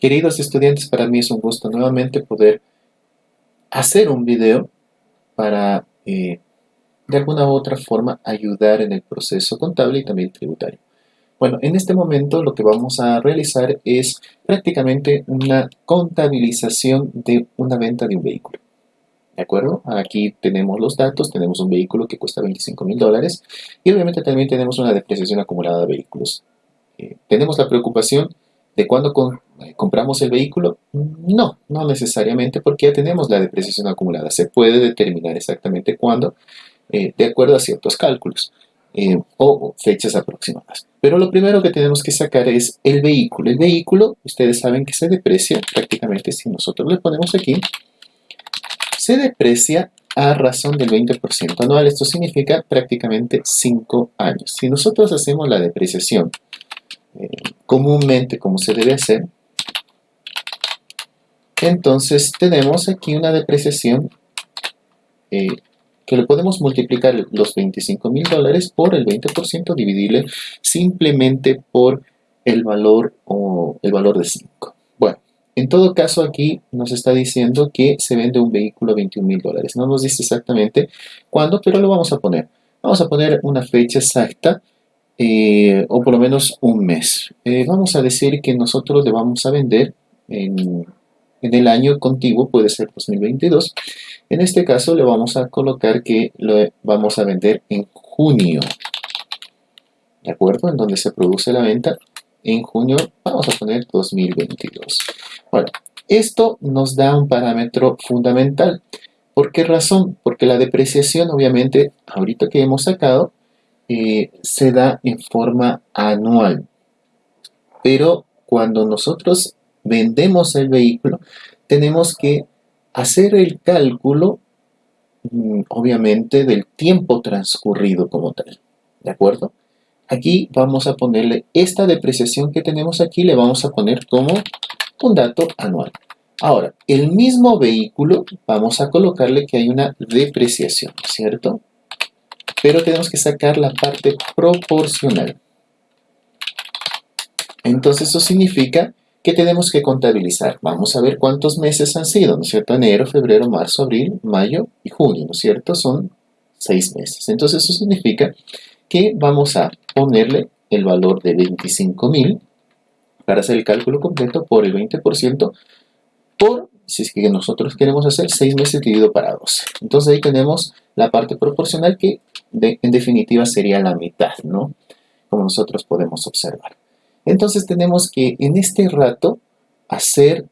Queridos estudiantes, para mí es un gusto nuevamente poder hacer un video para eh, de alguna u otra forma ayudar en el proceso contable y también tributario. Bueno, en este momento lo que vamos a realizar es prácticamente una contabilización de una venta de un vehículo. ¿De acuerdo? Aquí tenemos los datos, tenemos un vehículo que cuesta 25 mil dólares y obviamente también tenemos una depreciación acumulada de vehículos. Eh, ¿Tenemos la preocupación de cuándo eh, compramos el vehículo? No, no necesariamente porque ya tenemos la depreciación acumulada. Se puede determinar exactamente cuándo eh, de acuerdo a ciertos cálculos. Eh, o fechas aproximadas. Pero lo primero que tenemos que sacar es el vehículo. El vehículo, ustedes saben que se deprecia prácticamente si nosotros le ponemos aquí, se deprecia a razón del 20% anual. Esto significa prácticamente 5 años. Si nosotros hacemos la depreciación comúnmente como se debe hacer, entonces tenemos aquí una depreciación eh, que le podemos multiplicar los 25 mil dólares por el 20%, dividirle simplemente por el valor o el valor de 5. Bueno, en todo caso aquí nos está diciendo que se vende un vehículo a 21 mil dólares. No nos dice exactamente cuándo, pero lo vamos a poner. Vamos a poner una fecha exacta eh, o por lo menos un mes. Eh, vamos a decir que nosotros le vamos a vender en, en el año contiguo, puede ser 2022, en este caso le vamos a colocar que lo vamos a vender en junio. ¿De acuerdo? En donde se produce la venta en junio, vamos a poner 2022. Bueno, esto nos da un parámetro fundamental. ¿Por qué razón? Porque la depreciación, obviamente, ahorita que hemos sacado, eh, se da en forma anual. Pero cuando nosotros vendemos el vehículo, tenemos que hacer el cálculo, mm, obviamente, del tiempo transcurrido como tal. ¿De acuerdo? Aquí vamos a ponerle esta depreciación que tenemos aquí, le vamos a poner como un dato anual. Ahora, el mismo vehículo, vamos a colocarle que hay una depreciación, ¿cierto? Pero tenemos que sacar la parte proporcional. Entonces eso significa ¿Qué tenemos que contabilizar? Vamos a ver cuántos meses han sido, ¿no es cierto? Enero, febrero, marzo, abril, mayo y junio, ¿no es cierto? Son seis meses. Entonces eso significa que vamos a ponerle el valor de 25.000 para hacer el cálculo completo por el 20% por, si es que nosotros queremos hacer 6 meses dividido para 12. Entonces ahí tenemos la parte proporcional que en definitiva sería la mitad, ¿no? Como nosotros podemos observar. Entonces tenemos que en este rato hacer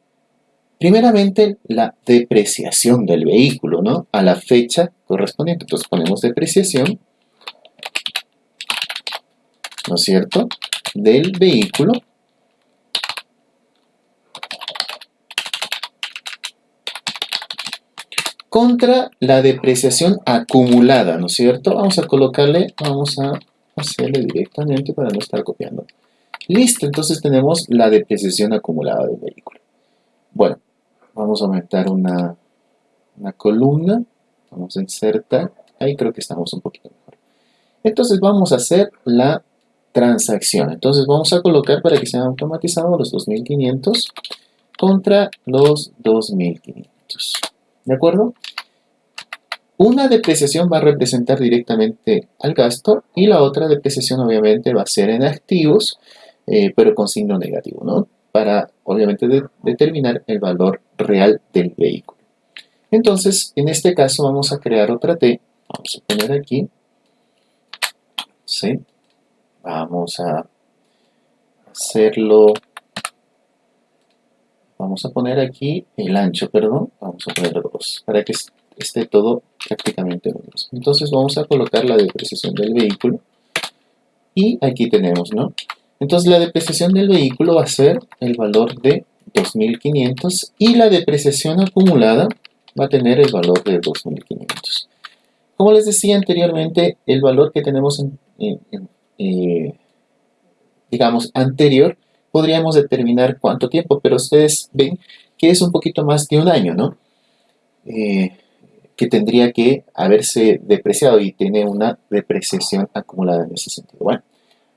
primeramente la depreciación del vehículo, ¿no? A la fecha correspondiente. Entonces ponemos depreciación, ¿no es cierto? Del vehículo. Contra la depreciación acumulada, ¿no es cierto? Vamos a colocarle, vamos a hacerle directamente para no estar copiando. Listo, entonces tenemos la depreciación acumulada del vehículo. Bueno, vamos a aumentar una, una columna. Vamos a insertar. Ahí creo que estamos un poquito mejor. Entonces vamos a hacer la transacción. Entonces vamos a colocar para que sean automatizados los 2500 contra los 2500. ¿De acuerdo? Una depreciación va a representar directamente al gasto y la otra depreciación obviamente va a ser en activos eh, pero con signo negativo, ¿no? Para, obviamente, determinar el valor real del vehículo. Entonces, en este caso vamos a crear otra T. Vamos a poner aquí. ¿Sí? Vamos a hacerlo. Vamos a poner aquí el ancho, perdón. Vamos a poner 2 para que esté todo prácticamente mismo. Entonces vamos a colocar la depreciación del vehículo. Y aquí tenemos, ¿no? Entonces la depreciación del vehículo va a ser el valor de 2.500 y la depreciación acumulada va a tener el valor de 2.500. Como les decía anteriormente, el valor que tenemos, en, eh, digamos, anterior, podríamos determinar cuánto tiempo, pero ustedes ven que es un poquito más de un año, ¿no? Eh, que tendría que haberse depreciado y tener una depreciación acumulada en ese sentido. Bueno,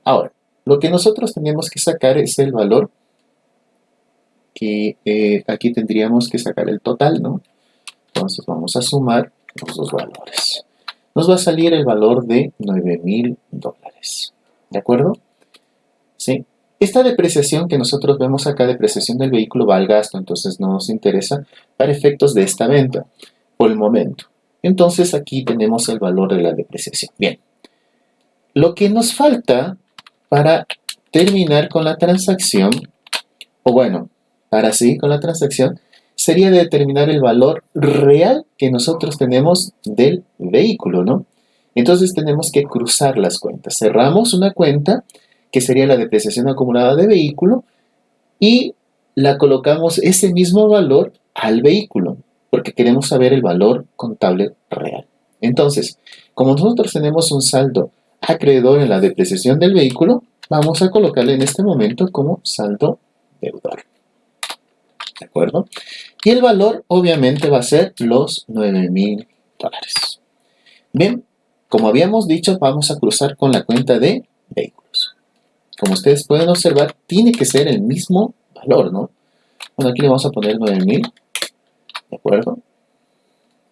ahora, lo que nosotros tenemos que sacar es el valor que eh, aquí tendríamos que sacar el total, ¿no? Entonces vamos a sumar los dos valores. Nos va a salir el valor de 9 mil dólares. ¿De acuerdo? ¿Sí? Esta depreciación que nosotros vemos acá, depreciación del vehículo, va al gasto, entonces no nos interesa para efectos de esta venta por el momento. Entonces aquí tenemos el valor de la depreciación. Bien, lo que nos falta para terminar con la transacción, o bueno, para seguir con la transacción, sería determinar el valor real que nosotros tenemos del vehículo, ¿no? Entonces tenemos que cruzar las cuentas. Cerramos una cuenta, que sería la depreciación acumulada de vehículo, y la colocamos ese mismo valor al vehículo, porque queremos saber el valor contable real. Entonces, como nosotros tenemos un saldo acreedor en la depreciación del vehículo, vamos a colocarle en este momento como saldo deudor. ¿De acuerdo? Y el valor obviamente va a ser los 9 mil dólares. Bien, como habíamos dicho, vamos a cruzar con la cuenta de vehículos. Como ustedes pueden observar, tiene que ser el mismo valor, ¿no? Bueno, aquí le vamos a poner 9000. ¿De acuerdo?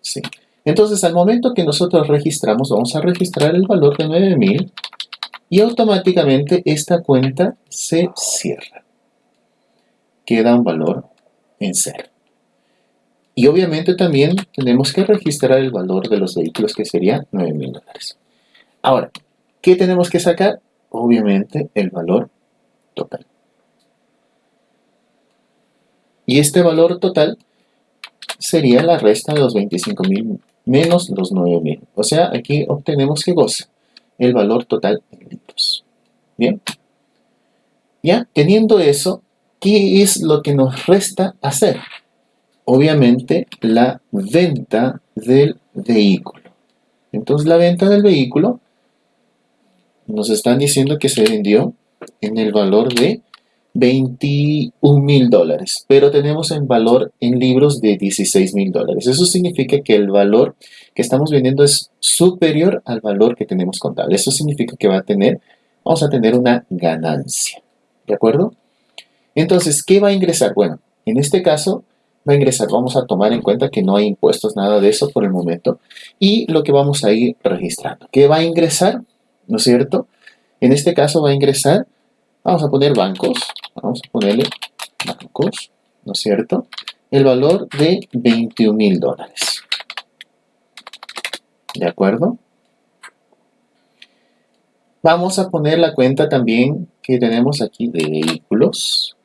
Sí. Entonces, al momento que nosotros registramos, vamos a registrar el valor de 9000 y automáticamente esta cuenta se cierra. Queda un valor en cero. Y obviamente también tenemos que registrar el valor de los vehículos que sería 9 mil dólares. Ahora, ¿qué tenemos que sacar? Obviamente el valor total. Y este valor total sería la resta de los 25 mil menos los 9 mil. O sea, aquí obtenemos que goza el valor total en litros. Bien. Ya, teniendo eso, ¿qué es lo que nos resta hacer? Obviamente, la venta del vehículo. Entonces, la venta del vehículo nos están diciendo que se vendió en el valor de 21 mil dólares, pero tenemos en valor en libros de 16 mil dólares. Eso significa que el valor que estamos vendiendo es superior al valor que tenemos contable. Eso significa que va a tener, vamos a tener una ganancia. ¿De acuerdo? Entonces, ¿qué va a ingresar? Bueno, en este caso va a ingresar, vamos a tomar en cuenta que no hay impuestos, nada de eso por el momento. Y lo que vamos a ir registrando. ¿Qué va a ingresar? ¿No es cierto? En este caso va a ingresar, vamos a poner bancos, vamos a ponerle bancos, ¿no es cierto? El valor de 21 mil dólares. ¿De acuerdo? Vamos a poner la cuenta también que tenemos aquí de vehículos,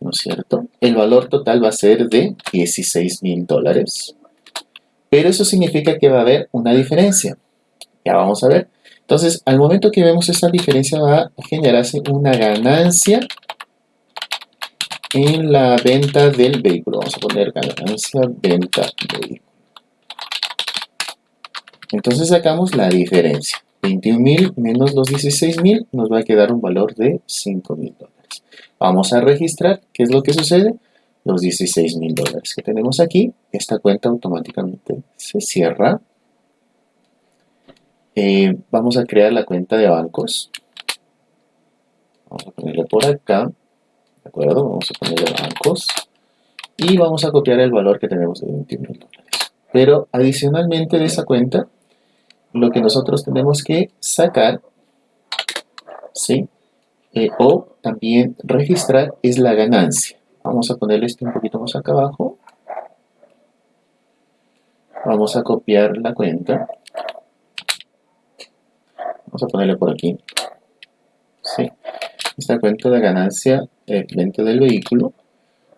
¿no es cierto? El valor total va a ser de 16 mil dólares. Pero eso significa que va a haber una diferencia. Ya vamos a ver. Entonces, al momento que vemos esta diferencia va a generarse una ganancia en la venta del vehículo. Vamos a poner ganancia venta vehículo. Entonces sacamos la diferencia. 21.000 menos los 16.000 nos va a quedar un valor de 5.000 dólares. Vamos a registrar qué es lo que sucede. Los 16.000 dólares que tenemos aquí, esta cuenta automáticamente se cierra. Eh, vamos a crear la cuenta de bancos. Vamos a ponerle por acá. ¿De acuerdo? Vamos a ponerle bancos. Y vamos a copiar el valor que tenemos de 21 dólares. Pero adicionalmente de esa cuenta, lo que nosotros tenemos que sacar, ¿sí? Eh, o también registrar es la ganancia. Vamos a ponerle esto un poquito más acá abajo. Vamos a copiar la cuenta. A ponerle por aquí. Esta cuenta de ganancia eh, venta del vehículo.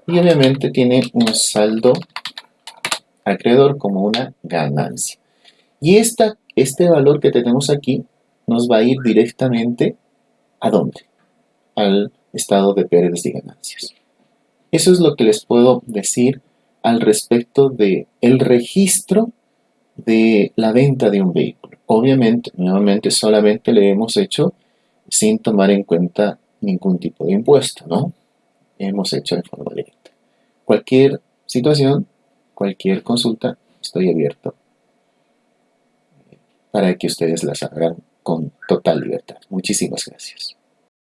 Y obviamente tiene un saldo acreedor como una ganancia. Y esta, este valor que tenemos aquí nos va a ir directamente ¿a dónde? Al estado de pérdidas y ganancias. Eso es lo que les puedo decir al respecto de el registro de la venta de un vehículo. Obviamente, nuevamente, solamente le hemos hecho sin tomar en cuenta ningún tipo de impuesto, ¿no? Hemos hecho de forma directa. Cualquier situación, cualquier consulta, estoy abierto para que ustedes las hagan con total libertad. Muchísimas gracias.